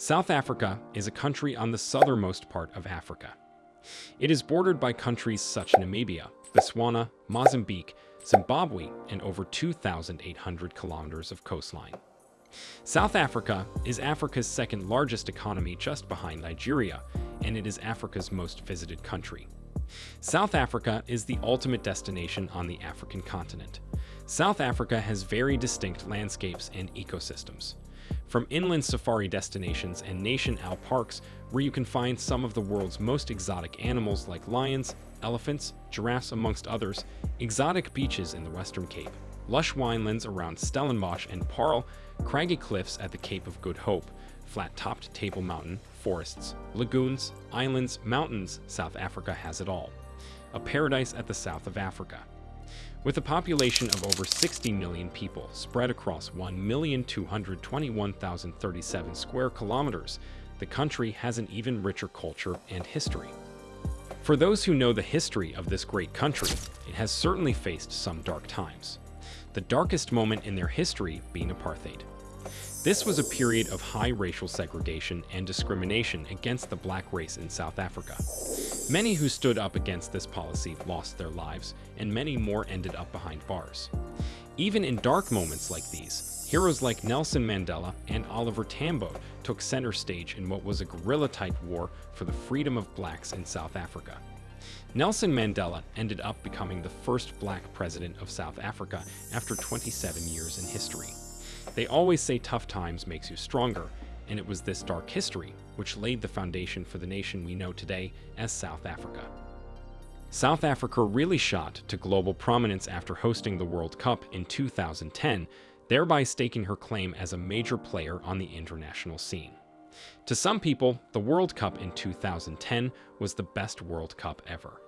South Africa is a country on the southernmost part of Africa. It is bordered by countries such as Namibia, Botswana, Mozambique, Zimbabwe, and over 2,800 kilometers of coastline. South Africa is Africa's second largest economy just behind Nigeria, and it is Africa's most visited country. South Africa is the ultimate destination on the African continent. South Africa has very distinct landscapes and ecosystems from inland safari destinations and nation owl parks where you can find some of the world's most exotic animals like lions, elephants, giraffes amongst others, exotic beaches in the Western Cape, lush winelands around Stellenbosch and Paarl, craggy cliffs at the Cape of Good Hope, flat-topped Table Mountain, forests, lagoons, islands, mountains, South Africa has it all. A paradise at the south of Africa. With a population of over 60 million people spread across 1,221,037 square kilometers, the country has an even richer culture and history. For those who know the history of this great country, it has certainly faced some dark times. The darkest moment in their history being apartheid. This was a period of high racial segregation and discrimination against the black race in South Africa. Many who stood up against this policy lost their lives, and many more ended up behind bars. Even in dark moments like these, heroes like Nelson Mandela and Oliver Tambo took center stage in what was a guerrilla-type war for the freedom of blacks in South Africa. Nelson Mandela ended up becoming the first black president of South Africa after 27 years in history. They always say tough times makes you stronger, and it was this dark history which laid the foundation for the nation we know today as South Africa. South Africa really shot to global prominence after hosting the World Cup in 2010, thereby staking her claim as a major player on the international scene. To some people, the World Cup in 2010 was the best World Cup ever.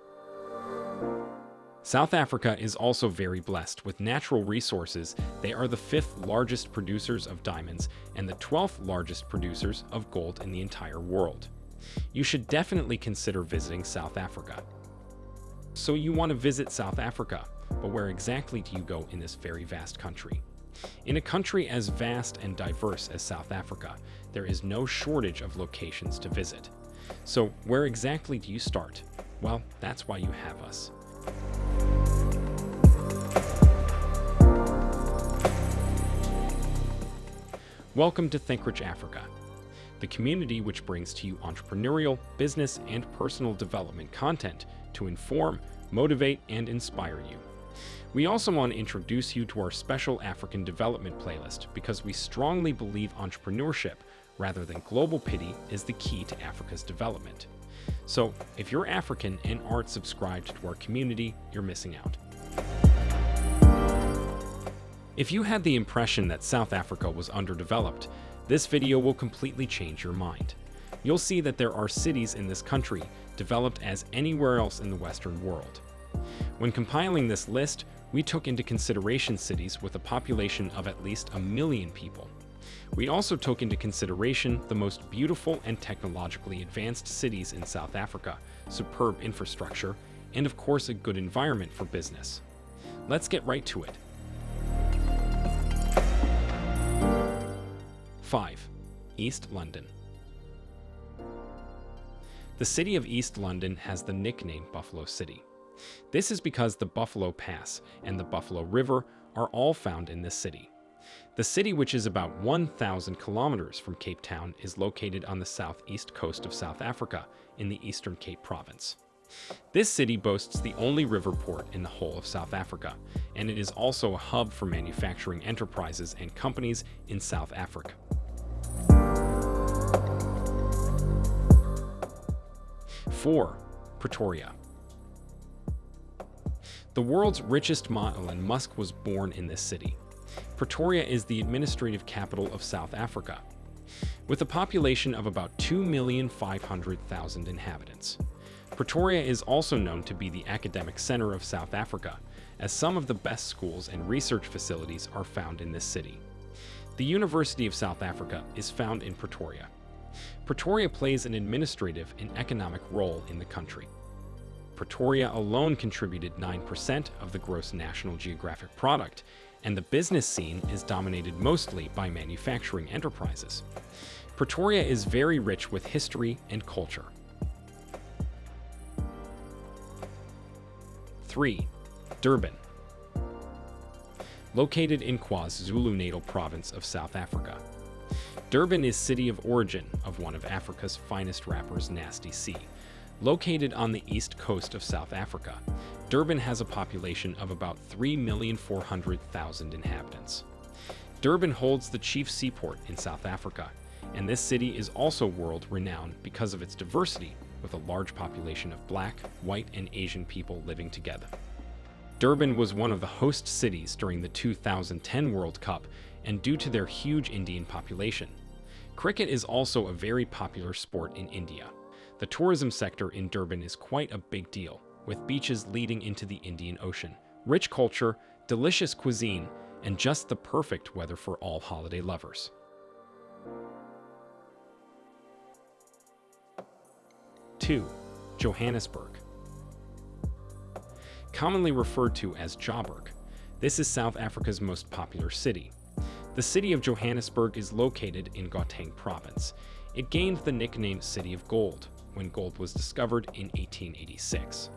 South Africa is also very blessed with natural resources. They are the fifth largest producers of diamonds and the 12th largest producers of gold in the entire world. You should definitely consider visiting South Africa. So you want to visit South Africa, but where exactly do you go in this very vast country? In a country as vast and diverse as South Africa, there is no shortage of locations to visit. So where exactly do you start? Well, that's why you have us. Welcome to Think Rich Africa, the community which brings to you entrepreneurial, business, and personal development content to inform, motivate, and inspire you. We also want to introduce you to our special African development playlist because we strongly believe entrepreneurship rather than global pity is the key to Africa's development. So if you're African and aren't subscribed to our community, you're missing out. If you had the impression that South Africa was underdeveloped, this video will completely change your mind. You'll see that there are cities in this country developed as anywhere else in the Western world. When compiling this list, we took into consideration cities with a population of at least a million people. We also took into consideration the most beautiful and technologically advanced cities in South Africa, superb infrastructure, and of course a good environment for business. Let's get right to it. 5. East London The city of East London has the nickname Buffalo City. This is because the Buffalo Pass and the Buffalo River are all found in this city. The city, which is about 1,000 kilometers from Cape Town, is located on the southeast coast of South Africa in the Eastern Cape Province. This city boasts the only river port in the whole of South Africa, and it is also a hub for manufacturing enterprises and companies in South Africa. 4. Pretoria The world's richest ma Elon Musk was born in this city. Pretoria is the administrative capital of South Africa, with a population of about 2,500,000 inhabitants. Pretoria is also known to be the academic center of South Africa, as some of the best schools and research facilities are found in this city. The University of South Africa is found in Pretoria. Pretoria plays an administrative and economic role in the country. Pretoria alone contributed 9% of the gross national geographic product, and the business scene is dominated mostly by manufacturing enterprises. Pretoria is very rich with history and culture. 3. Durban. Located in KwaZulu-Natal province of South Africa. Durban is city of origin of one of Africa's finest rappers, Nasty C. Located on the east coast of South Africa, Durban has a population of about 3,400,000 inhabitants. Durban holds the chief seaport in South Africa, and this city is also world-renowned because of its diversity with a large population of black, white, and Asian people living together. Durban was one of the host cities during the 2010 World Cup and due to their huge Indian population. Cricket is also a very popular sport in India. The tourism sector in Durban is quite a big deal, with beaches leading into the Indian Ocean, rich culture, delicious cuisine, and just the perfect weather for all holiday lovers. 2. Johannesburg. Commonly referred to as Joburg, this is South Africa's most popular city. The city of Johannesburg is located in Gauteng province. It gained the nickname City of Gold when gold was discovered in 1886.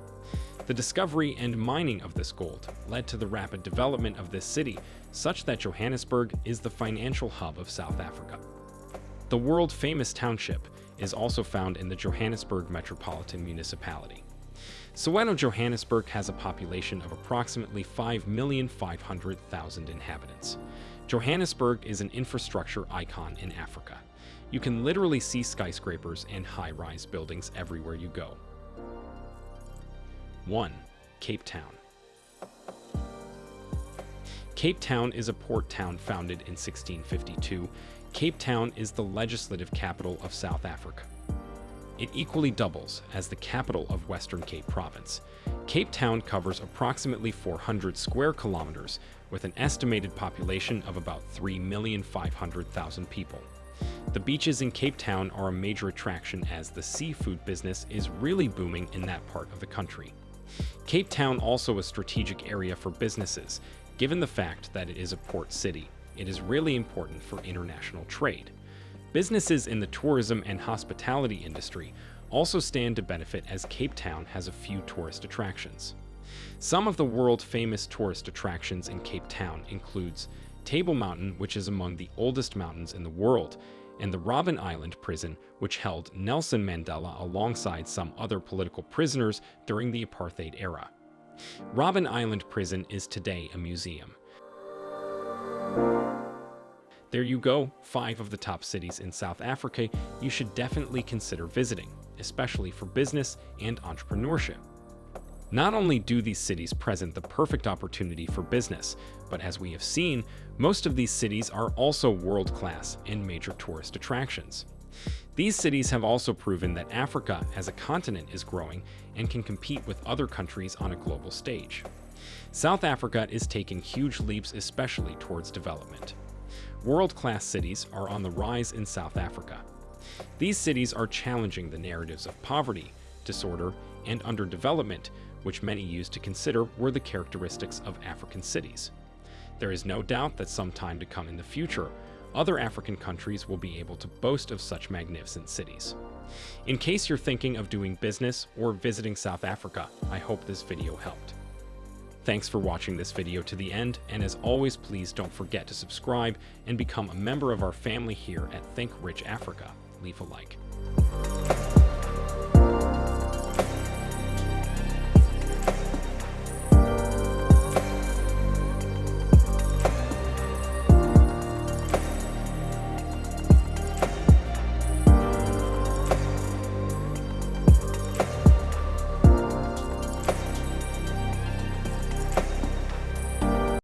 The discovery and mining of this gold led to the rapid development of this city, such that Johannesburg is the financial hub of South Africa. The world-famous township is also found in the Johannesburg Metropolitan Municipality. Soweto, Johannesburg has a population of approximately 5,500,000 inhabitants. Johannesburg is an infrastructure icon in Africa. You can literally see skyscrapers and high-rise buildings everywhere you go. 1. Cape Town Cape Town is a port town founded in 1652 Cape Town is the legislative capital of South Africa. It equally doubles as the capital of Western Cape Province. Cape Town covers approximately 400 square kilometers with an estimated population of about 3,500,000 people. The beaches in Cape Town are a major attraction as the seafood business is really booming in that part of the country. Cape Town also a strategic area for businesses, given the fact that it is a port city it is really important for international trade. Businesses in the tourism and hospitality industry also stand to benefit as Cape Town has a few tourist attractions. Some of the world-famous tourist attractions in Cape Town includes Table Mountain, which is among the oldest mountains in the world, and the Robben Island prison, which held Nelson Mandela alongside some other political prisoners during the apartheid era. Robben Island prison is today a museum. There you go, five of the top cities in South Africa you should definitely consider visiting, especially for business and entrepreneurship. Not only do these cities present the perfect opportunity for business, but as we have seen, most of these cities are also world-class and major tourist attractions. These cities have also proven that Africa as a continent is growing and can compete with other countries on a global stage. South Africa is taking huge leaps especially towards development. World-class cities are on the rise in South Africa. These cities are challenging the narratives of poverty, disorder, and underdevelopment, which many used to consider were the characteristics of African cities. There is no doubt that sometime to come in the future, other African countries will be able to boast of such magnificent cities. In case you're thinking of doing business or visiting South Africa, I hope this video helped. Thanks for watching this video to the end, and as always, please don't forget to subscribe and become a member of our family here at Think Rich Africa. Leave a like.